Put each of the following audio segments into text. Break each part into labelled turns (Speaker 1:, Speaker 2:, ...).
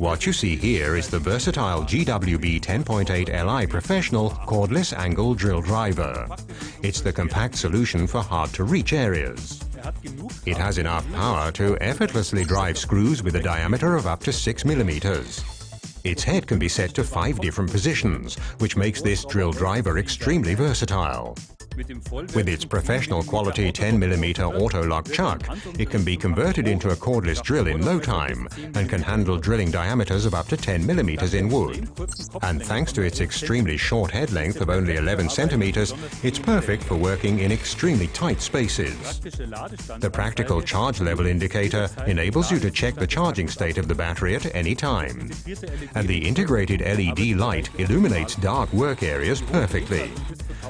Speaker 1: What you see here is the versatile GWB 10.8 Li Professional cordless angle drill driver. It's the compact solution for hard-to-reach areas. It has enough power to effortlessly drive screws with a diameter of up to 6 millimeters. Its head can be set to five different positions, which makes this drill driver extremely versatile. With its professional quality 10mm auto-lock chuck, it can be converted into a cordless drill in no time and can handle drilling diameters of up to 10mm in wood. And thanks to its extremely short head length of only 11 centimeters, it's perfect for working in extremely tight spaces. The practical charge level indicator enables you to check the charging state of the battery at any time. And the integrated LED light illuminates dark work areas perfectly.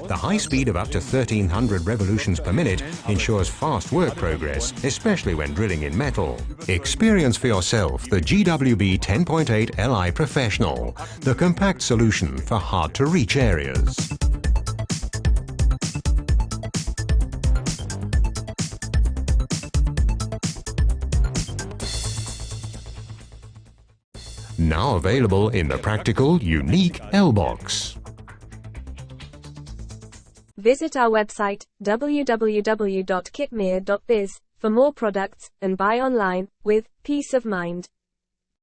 Speaker 1: The high speed of up to 1300 revolutions per minute ensures fast work progress, especially when drilling in metal. Experience for yourself the GWB 10.8 Li Professional, the compact solution for hard-to-reach areas. Now available in the practical, unique L-BOXX.
Speaker 2: Visit our website www.kitmea.biz for more products and buy online with peace of mind.